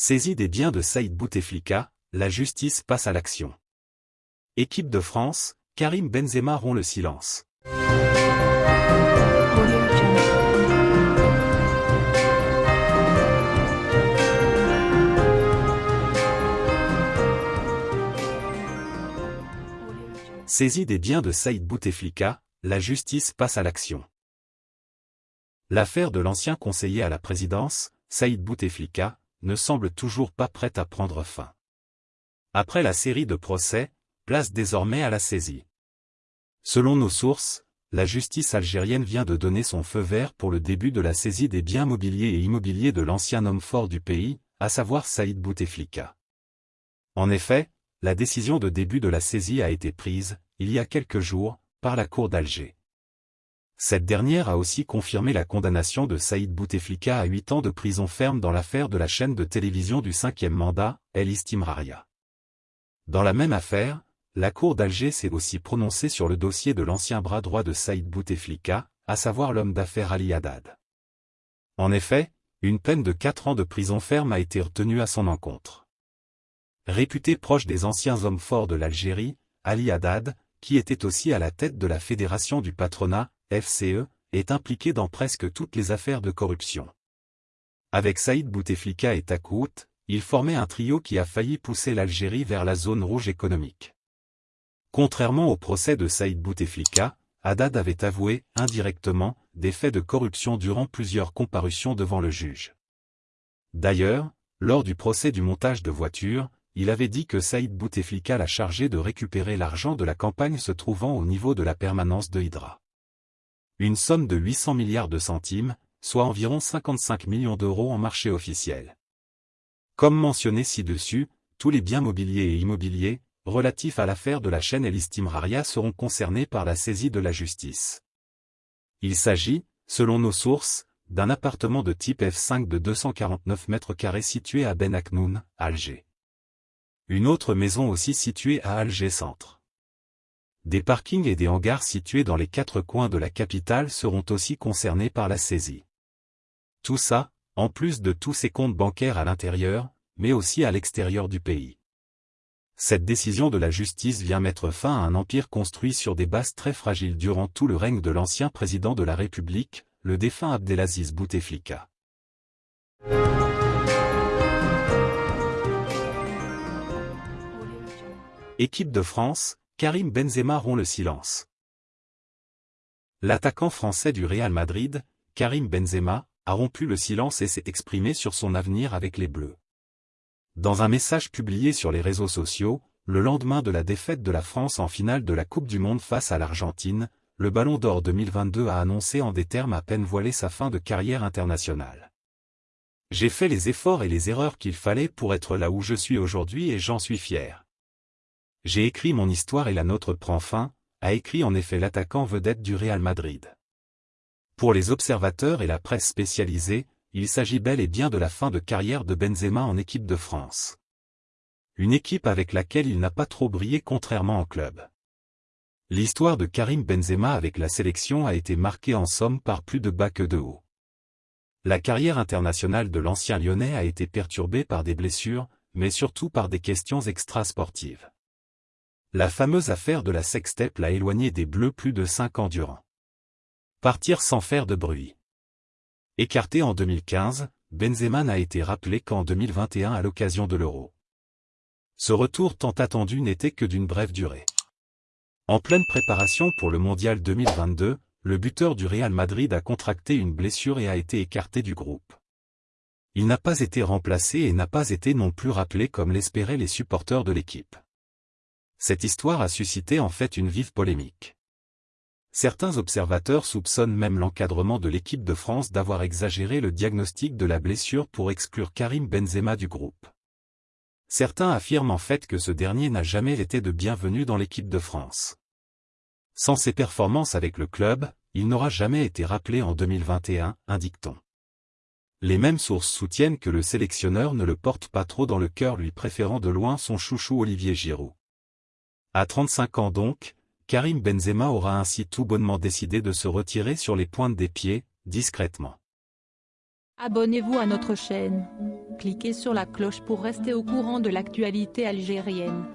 Saisie des biens de Saïd Bouteflika, la justice passe à l'action. Équipe de France, Karim Benzema rompt le silence. Saisie des biens de Saïd Bouteflika, la justice passe à l'action. L'affaire de l'ancien conseiller à la présidence, Saïd Bouteflika, ne semble toujours pas prête à prendre fin. Après la série de procès, place désormais à la saisie. Selon nos sources, la justice algérienne vient de donner son feu vert pour le début de la saisie des biens mobiliers et immobiliers de l'ancien homme fort du pays, à savoir Saïd Bouteflika. En effet, la décision de début de la saisie a été prise, il y a quelques jours, par la Cour d'Alger. Cette dernière a aussi confirmé la condamnation de Saïd Bouteflika à 8 ans de prison ferme dans l'affaire de la chaîne de télévision du cinquième mandat, El Istimraria. Dans la même affaire, la Cour d'Alger s'est aussi prononcée sur le dossier de l'ancien bras droit de Saïd Bouteflika, à savoir l'homme d'affaires Ali Haddad. En effet, une peine de 4 ans de prison ferme a été retenue à son encontre. Réputé proche des anciens hommes forts de l'Algérie, Ali Haddad, qui était aussi à la tête de la Fédération du patronat, FCE, est impliqué dans presque toutes les affaires de corruption. Avec Saïd Bouteflika et Takout, il formait un trio qui a failli pousser l'Algérie vers la zone rouge économique. Contrairement au procès de Saïd Bouteflika, Haddad avait avoué, indirectement, des faits de corruption durant plusieurs comparutions devant le juge. D'ailleurs, lors du procès du montage de voitures, il avait dit que Saïd Bouteflika l'a chargé de récupérer l'argent de la campagne se trouvant au niveau de la permanence de Hydra. Une somme de 800 milliards de centimes, soit environ 55 millions d'euros en marché officiel. Comme mentionné ci-dessus, tous les biens mobiliers et immobiliers, relatifs à l'affaire de la chaîne El Istimraria seront concernés par la saisie de la justice. Il s'agit, selon nos sources, d'un appartement de type F5 de 249 mètres carrés situé à Ben Aknoun, Alger. Une autre maison aussi située à Alger Centre. Des parkings et des hangars situés dans les quatre coins de la capitale seront aussi concernés par la saisie. Tout ça, en plus de tous ses comptes bancaires à l'intérieur, mais aussi à l'extérieur du pays. Cette décision de la justice vient mettre fin à un empire construit sur des bases très fragiles durant tout le règne de l'ancien président de la République, le défunt Abdelaziz Bouteflika. Équipe de France, Karim Benzema rompt le silence. L'attaquant français du Real Madrid, Karim Benzema, a rompu le silence et s'est exprimé sur son avenir avec les Bleus. Dans un message publié sur les réseaux sociaux, le lendemain de la défaite de la France en finale de la Coupe du Monde face à l'Argentine, le Ballon d'Or 2022 a annoncé en des termes à peine voilés sa fin de carrière internationale. J'ai fait les efforts et les erreurs qu'il fallait pour être là où je suis aujourd'hui et j'en suis fier. J'ai écrit mon histoire et la nôtre prend fin, a écrit en effet l'attaquant vedette du Real Madrid. Pour les observateurs et la presse spécialisée, il s'agit bel et bien de la fin de carrière de Benzema en équipe de France. Une équipe avec laquelle il n'a pas trop brillé contrairement en club. L'histoire de Karim Benzema avec la sélection a été marquée en somme par plus de bas que de haut. La carrière internationale de l'ancien lyonnais a été perturbée par des blessures, mais surtout par des questions extrasportives. La fameuse affaire de la sextape l'a éloigné des Bleus plus de cinq ans durant. Partir sans faire de bruit. Écarté en 2015, Benzema n'a été rappelé qu'en 2021 à l'occasion de l'Euro. Ce retour tant attendu n'était que d'une brève durée. En pleine préparation pour le Mondial 2022, le buteur du Real Madrid a contracté une blessure et a été écarté du groupe. Il n'a pas été remplacé et n'a pas été non plus rappelé comme l'espéraient les supporters de l'équipe. Cette histoire a suscité en fait une vive polémique. Certains observateurs soupçonnent même l'encadrement de l'équipe de France d'avoir exagéré le diagnostic de la blessure pour exclure Karim Benzema du groupe. Certains affirment en fait que ce dernier n'a jamais été de bienvenu dans l'équipe de France. Sans ses performances avec le club, il n'aura jamais été rappelé en 2021, indique-t-on. Les mêmes sources soutiennent que le sélectionneur ne le porte pas trop dans le cœur lui préférant de loin son chouchou Olivier Giroud. À 35 ans donc, Karim Benzema aura ainsi tout bonnement décidé de se retirer sur les pointes des pieds, discrètement. Abonnez-vous à notre chaîne. Cliquez sur la cloche pour rester au courant de l'actualité algérienne.